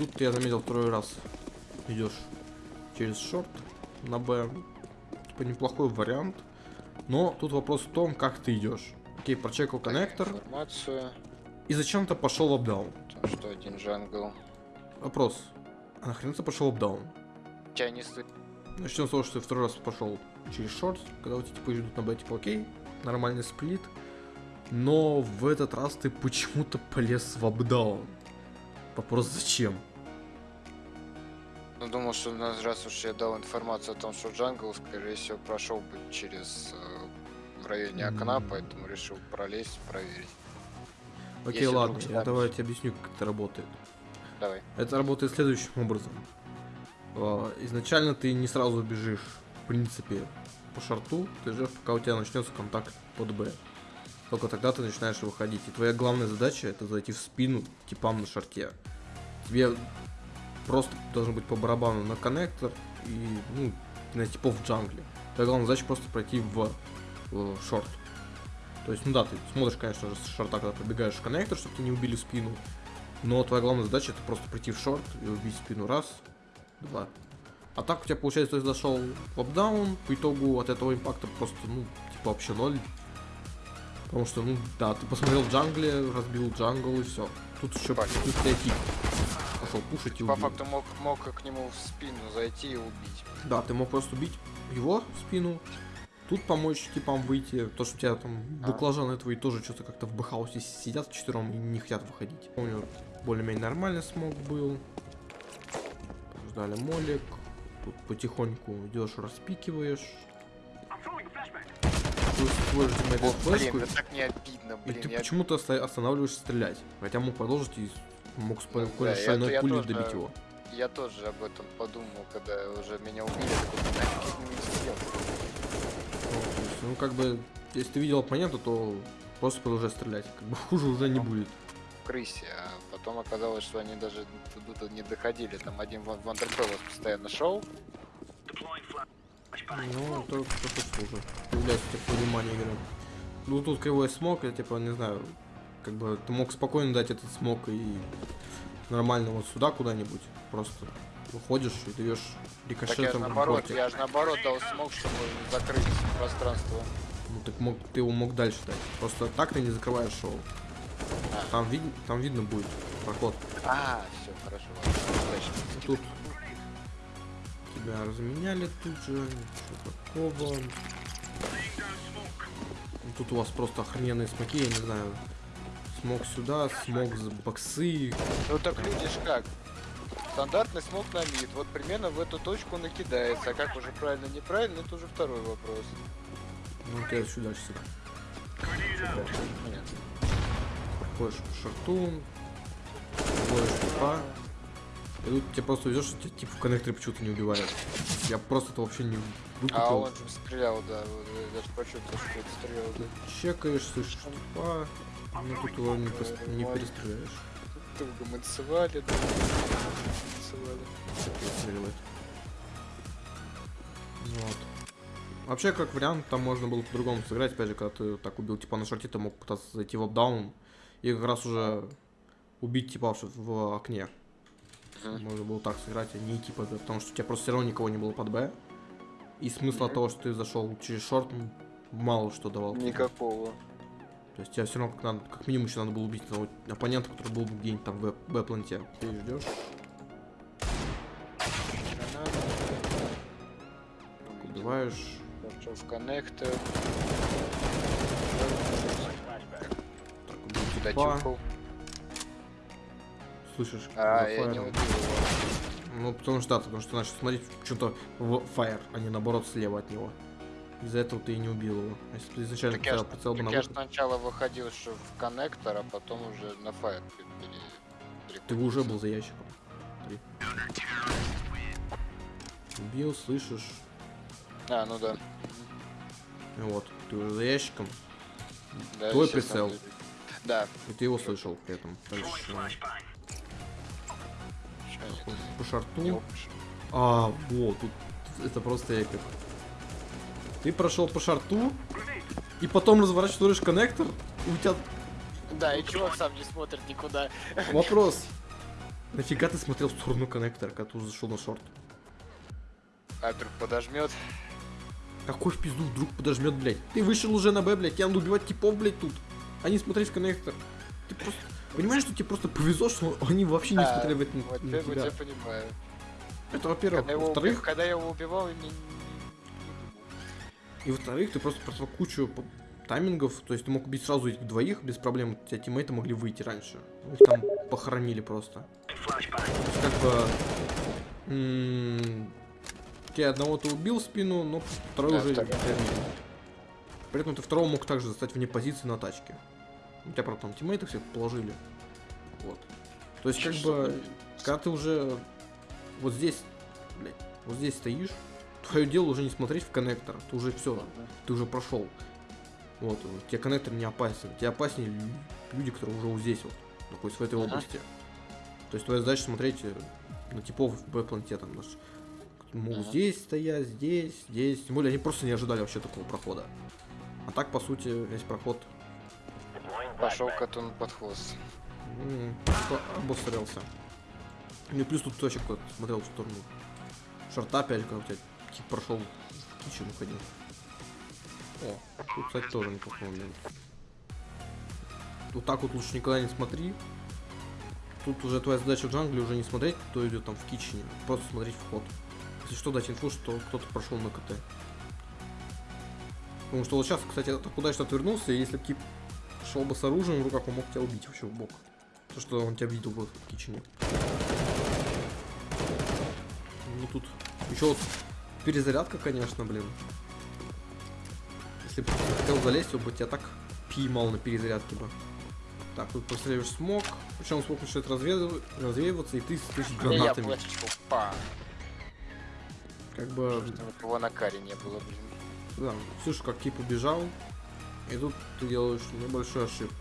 Тут я заметил второй раз идешь через шорт на Б. Типа неплохой вариант. Но тут вопрос в том, как ты идешь. Окей, прочекал коннектор. Информацию. И зачем ты пошел в апдаун? То, что один джангл. Вопрос. А нахрен ты пошел в апдаун? Тебя не слышно. Начнем с того, что ты второй раз пошел через шорт, когда у тебя типа идут на Б, типа окей, нормальный сплит. Но в этот раз ты почему-то полез в апдаун. Вопрос зачем? Ну, думал, что раз уж я дал информацию о том, что джангл, скорее всего, прошел бы через э, в районе окна, М. поэтому решил пролезть, проверить. Окей, Если ладно, вдруг давай я тебе объясню, как это работает. Давай. Это работает следующим образом. А, Изначально ты не сразу бежишь, в принципе, по шарту, ты ждешь, пока у тебя начнется контакт под Б. Только тогда ты начинаешь выходить. И твоя главная задача это зайти в спину типам на шарте. Тебе просто должен быть по барабану на коннектор и ну, на типов в джангле. Твоя главная задача просто пройти в, в шорт. То есть, ну да, ты смотришь, конечно же, с шорта, когда пробегаешь в коннектор, чтобы тебя не убили спину. Но твоя главная задача это просто прийти в шорт и убить спину раз, два. А так у тебя получается, ты зашел в апдаун, по итогу от этого импакта просто, ну, типа вообще ноль. Потому что, ну, да, ты посмотрел в джангле, разбил джангл и все. Тут еще тут тебя тип пошел кушать и По убил. факту мог, мог к нему в спину зайти и убить. Да, ты мог просто убить его в спину. Тут помочь типам выйти, то что у тебя там А. баклажаны твои тоже что-то как-то в бэхаусе сидят четвером и не хотят выходить. Помню, более-менее нормальный смог был. Ждали молик. Тут потихоньку идешь, распикиваешь. Тиммейт О, блин, это так не обидно, и блин. ты я- почему-то оста- останавливаешься стрелять. Хотя мог продолжить и мог Ну спокойно да, шальной то- я пулей тоже- добить его. Я тоже об этом подумал, когда уже меня убили. Такой, нафиг не сидел. Ну, ну, как бы, если ты видел оппонента, то просто продолжай стрелять. Как бы хуже уже не будет. в крысе, а потом оказалось, что они даже туда не доходили. Там один Ван- Вандерфеллос постоянно шел. Ну, это просто хуже. Появляется типа понимание игры. Ну, тут кривой smoke, я типа, не знаю, как бы ты мог спокойно дать этот smoke и нормально вот сюда куда-нибудь. Просто выходишь и даешь Так я же рикошетом наоборот, я же наоборот дал smoke, чтобы закрыть пространство. Ну, так мог, ты его мог дальше дать. Просто так ты не закрываешь шоу. А. Там, вид, там видно будет проход. А, все, хорошо, ладно. Тут тебя разменяли тут же, ничего такого. Тут у вас просто охрененные смоки, я не знаю. Смог сюда, смог с боксы. Ну так видишь как. Стандартный смог на мид, вот примерно в эту точку накидается, а как уже правильно, неправильно, это уже второй вопрос. Ну, ты сюда сюда. Понятно. Проходишь по шарту. Вводишь типа. И тут тебе просто везешь, что тебя тип в коннекторе почему-то не убивает. Я просто это вообще не выкупил. А он же стрелял, да, вот я даже почувствовал, что это стрелял, да. Чекаешь, слышишь типа. Ну тут его не, пос- не перестреляешь. Долго мы танцевали, да. Танцевали. Перестреливает. Вот. Вообще, как вариант, там можно было по-другому сыграть. Опять же, когда ты так убил типа на шарте, ты мог пытаться зайти в апдаун и как раз уже убить типа в, в окне. Можно было так сыграть, а не идти по Б, потому что у тебя просто все равно никого не было под Б. И смысла того, что ты зашел через шорт, мало что давал. Никакого. То есть тебе все равно как, надо, как минимум еще надо было убить того оппонента, который был где-нибудь там в Б-планте. Ты ждешь, убиваешь. Пошел в коннектор. Так, убил типа. Слышишь? А, я не убил его. Ну, потому что да, потому что начал смотреть что-то в фаер, а не наоборот слева от него. Из-за этого ты и не убил его. А Если ты изначально Так я, прицел бы на я сначала выходил что в коннектор, а потом уже на фаер ты бы уже был за ящиком. Смотри. Убил, слышишь? А, ну да. Вот, ты уже за ящиком, да Твой прицел. Да. и ты его слышал при этом. Дальше, по шарту. А, вот, тут это просто эпик. Ты прошел по шарту, и потом разворачиваешь коннектор, у тебя Да, и чувак сам не смотрит никуда. вопрос. Нафига ты смотрел в сторону коннектора, когда ты зашел на шорт? А вдруг подожмет? Какой в пизду вдруг подожмет, блядь? Ты вышел уже на Б, блядь, тебе надо убивать типов, блядь, тут. А не смотреть в коннектор. Ты просто... Понимаешь, что тебе просто повезло, что они вообще не Да, смотрели в это Вот я, понимаю. Это во-первых. Во-вторых, когда я его убивал, и во-вторых, ты просто прошел кучу таймингов, то есть ты мог убить сразу этих двоих без проблем, у тебя тиммейты могли выйти раньше. Их там похоронили просто. То есть как бы... м, Ты одного ты убил спину, но второй Да, уже... второй. При этом ты второго мог также застать вне позиции на тачке. У тебя, правда, там тиммейты всех положили. Вот. То есть, как бы, когда ты уже вот здесь, блядь, вот здесь стоишь, твое дело уже не смотреть в коннектор. Ты уже все, ты уже прошел. Вот, тебе коннектор не опасен. Тебе опаснее лю- люди, которые уже вот здесь вот, находятся в этой Ага. области. То есть твоя задача смотреть э, на типов в бэкпланте там даже. Могут Ага. здесь стоять, здесь, здесь. Тем более они просто не ожидали вообще такого прохода. А так, по сути, весь проход Пошел коту под хвост. обострялся. Ну и плюс тут точек вот смотрел в сторону шарта опять, когда у тебя тип прошел в кичен уходил. О, тут, кстати, тоже неплохой момент. Вот так вот лучше никогда не смотри. Тут уже твоя задача в джангле уже не смотреть, кто идет там в кичене, просто смотреть вход. Если что, дать инфу, что кто-то прошел на КТ. Потому что вот сейчас, кстати, так удачно отвернулся, и если бы тип шел бы с оружием в руках, он мог тебя убить вообще в бок. То, что он тебя видел бы в кичене. Ну тут еще вот перезарядка, конечно, блин. Если бы хотел залезть, он бы тебя так поймал на перезарядке бы. Так, тут постреливаешь смог, причем смог начинает разве- развеиваться, и ты Я гранатами. па. Как бы, Чтобы его на каре не было, блин. да, слышишь, как тип убежал, и тут ты делаешь небольшую ошибку.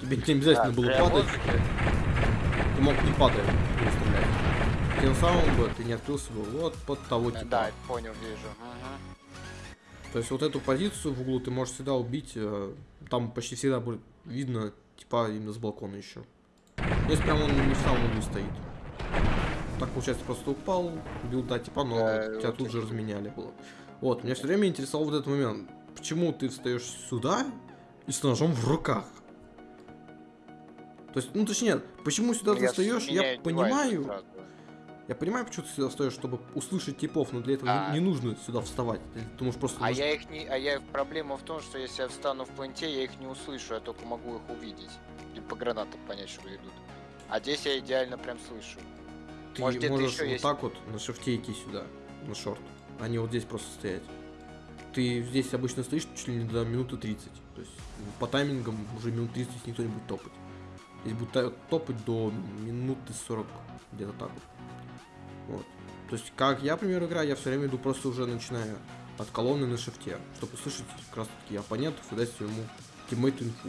Тебе не обязательно А, было падать, воздухе? ты мог не падая не стрелять. Тем самым бы ты не открылся бы вот под того типа. Да, понял, вижу. Ага. То есть вот эту позицию в углу ты можешь всегда убить, э, там почти всегда будет видно, типа именно с балкона еще. Если прям он не в самом углу стоит. Так получается, просто упал, убил, да, типа, но Да, тебя вот тут же разменяли было. Вот, меня все время интересовал вот этот момент. Почему ты встаешь сюда и с ножом в руках? То есть, ну точнее, почему сюда ты Я с- встаешь, я понимаю, сразу. Я понимаю, почему ты сюда встаешь, чтобы услышать типов, но для этого А. не, не нужно сюда вставать. Ты можешь просто А я их не. А я проблема в том, что если я встану в планте, я их не услышу, я только могу их увидеть. И по гранатам понять, что идут. А здесь я идеально прям слышу. Ты Может, можешь еще вот есть- так вот на шифте идти сюда, на шорт, а не вот здесь просто стоять. Ты здесь обычно стоишь чуть ли не до минуты 30. То есть по таймингам уже минут 30 никто не будет топать. Здесь будет та- топать до минуты 40, где-то так вот. Вот. То есть, как я, например, играю, я все время иду просто уже начиная от колонны на шифте, чтобы услышать как раз таки оппонентов и дать своему тиммейту инфу.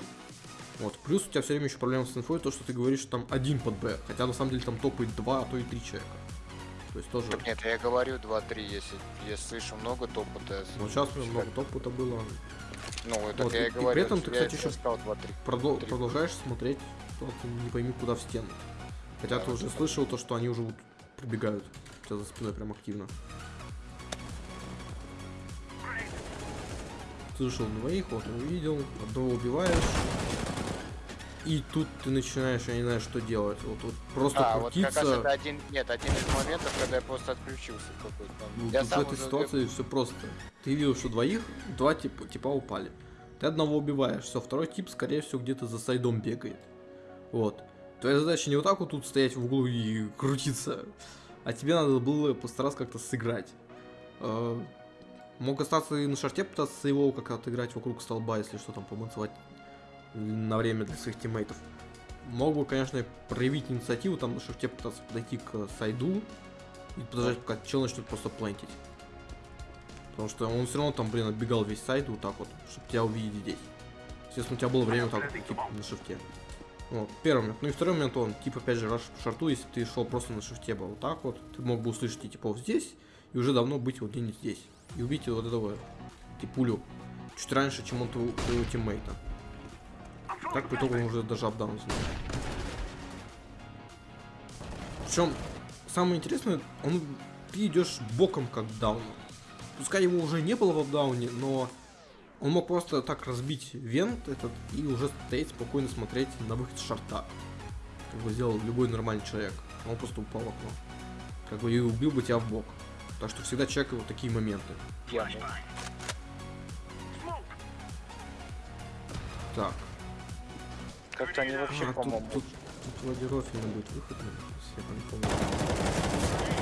Вот. Плюс у тебя все время еще проблема с инфой, то, что ты говоришь, что там один под Б, хотя на самом деле там топает два, а то и три человека. То есть тоже... Так нет, я говорю 2-3, если я слышу много топота. Вот сейчас много топота было. Ну, так Вот, я и- и и говорю. при этом ты, кстати, еще сказал 2-3. Продол- Три. продолжаешь смотреть, то ты не пойми куда в стену. Хотя Да, ты вот уже слышал то, что они уже вот пробегают. У тебя за спиной прям активно. Слышал двоих, вот увидел, одного убиваешь. И тут ты начинаешь, я не знаю, что делать. Вот, вот просто А, вот как раз крутиться. это один, нет, один из моментов, когда я просто отключился какой-то Ну. Я тут в сам этой уже- ситуации все просто. Ты видел, что двоих, два типа, типа упали. Ты одного убиваешь, все, второй тип, скорее всего, где-то за сайдом бегает. Вот. Твоя задача не вот так вот тут стоять в углу и крутиться, а тебе надо было постараться как-то сыграть. Э, Мог остаться и на шарте пытаться его как-то отыграть вокруг столба, если что там помыцевать на время для своих тиммейтов. Мог бы, конечно, проявить инициативу, там на шарте пытаться подойти к сайду и подождать, пока чел начнет просто плентить. Потому что он все равно там, блин, отбегал весь сайт вот так вот, чтобы тебя увидеть здесь. Естественно, у тебя было время так типа, на шифте. Вот, первый момент. Ну и второй момент, он, типа, опять же, раш в шарту, если ты шел просто на шифте бы вот так вот, ты мог бы услышать и типов здесь, и уже давно быть вот где-нибудь здесь. И убить вот этого, типулю, чуть раньше, чем он твоего, твоего тиммейта. Так, по итогу он уже даже апдаун Причем, самое интересное, он ты идешь боком как дауна. Пускай его уже не было в апдауне, но он мог просто так разбить вент этот и уже стоять спокойно смотреть на выход шарта. Как бы сделал любой нормальный человек. Он просто упал в окно. Как бы и убил бы тебя в бок. Так что всегда чекай вот такие моменты. Так. Как-то они вообще, А, тут, по-моему, тут, тут вроде Рофина будет выход, я не помню.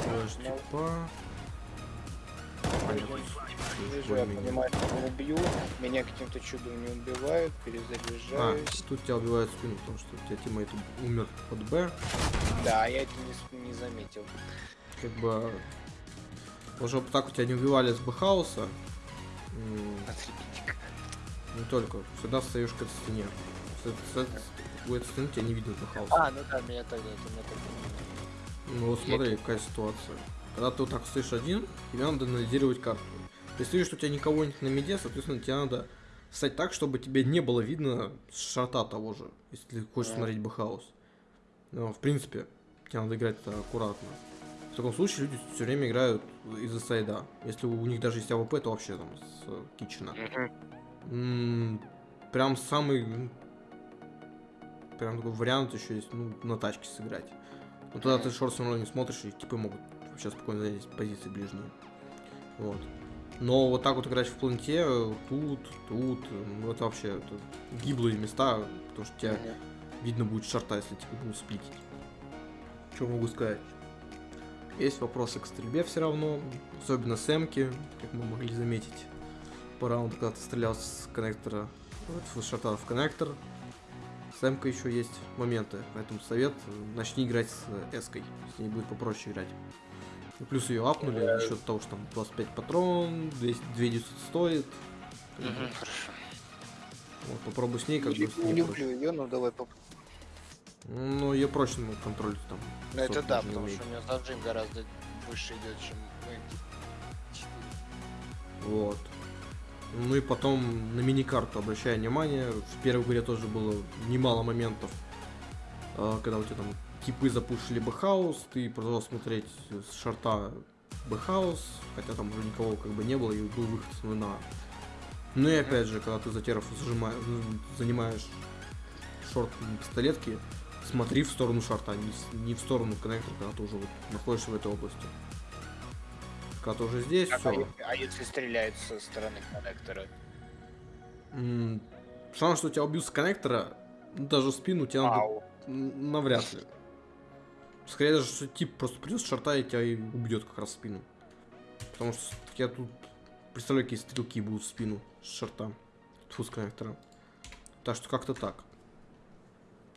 Флэш Ну. типа. Вижу, я понимаю, что не убью. Меня каким-то чудом не убивают, А, перезаряжаюсь. тут тебя убивают в спину, потому что у тебя тиммейт умер под Б. Да, я это не, не заметил. Как бы... Уже так у тебя не убивали с Б-хауса. Не только. Всегда встаешь к этой стене. С этой- с этой- У этой стены тебя не видно с Б-хауса. А, ну да, меня тогда это меня так Ну вот смотри, какая ситуация. Когда ты вот так стоишь один, тебе надо анализировать карту. Если видишь, что у тебя никого нет на миде, соответственно, тебе надо встать так, чтобы тебе не было видно с шорта того же, если ты хочешь Мгм. смотреть B house. Но, в принципе, тебе надо играть аккуратно. В таком случае люди все время играют из-за сайда. Если у них даже есть АВП, то вообще там с э, китчена. М, Прям самый м, прям такой вариант еще есть, ну, на тачке сыграть. Но тогда ты шорт все равно не смотришь, и типы могут вообще спокойно занять позиции ближние. Вот. Но вот так вот играть в планте, э, тут, тут, ну, это вообще это гиблые места, потому что тебя видно будет шарта, если типа будут сплитить. Что могу сказать? Есть вопросы к стрельбе все равно, особенно с эмки, как мы могли заметить по раунду, когда ты стрелял с коннектора, вот, с шарта в коннектор. С эмкой еще есть моменты, поэтому совет, э, начни играть с э, эской, с ней будет попроще играть. И плюс ее апнули Да. за счет того, что там 25 патрон, 200, 200 стоит. Хорошо. Вот, попробуй с ней, как бы Не люблю, ее, ну давай поп... Ну, ее проще ну, контролить там. Ну это да, потому умеет. что у меня заджим гораздо выше идет, чем мы. Четыре. Вот. Ну и потом на миникарту обращая внимание. В первой игре тоже было немало моментов, э, когда у тебя там типы запушили B house, ты продолжал смотреть с шорта B house, хотя там уже никого как бы не было и был выход с нуля. Ну и опять же, когда ты за теров зажимаешь, занимаешь шорт пистолетки, смотри в сторону шорта, не, с- не в сторону коннектора, когда ты уже вот находишься в этой области. Ты уже здесь, А, все. а если- а если стреляют со стороны коннектора? М, Шанс, что тебя убьют с коннектора, ну, даже спину тебя надо Ау. навряд ли. Скорее даже, что тип просто придет с шарта и тебя и убьет как раз в спину. Потому что я тут представляю, какие стрелки будут в спину с шарта. Тьфу, с коннектора. Так что как-то так.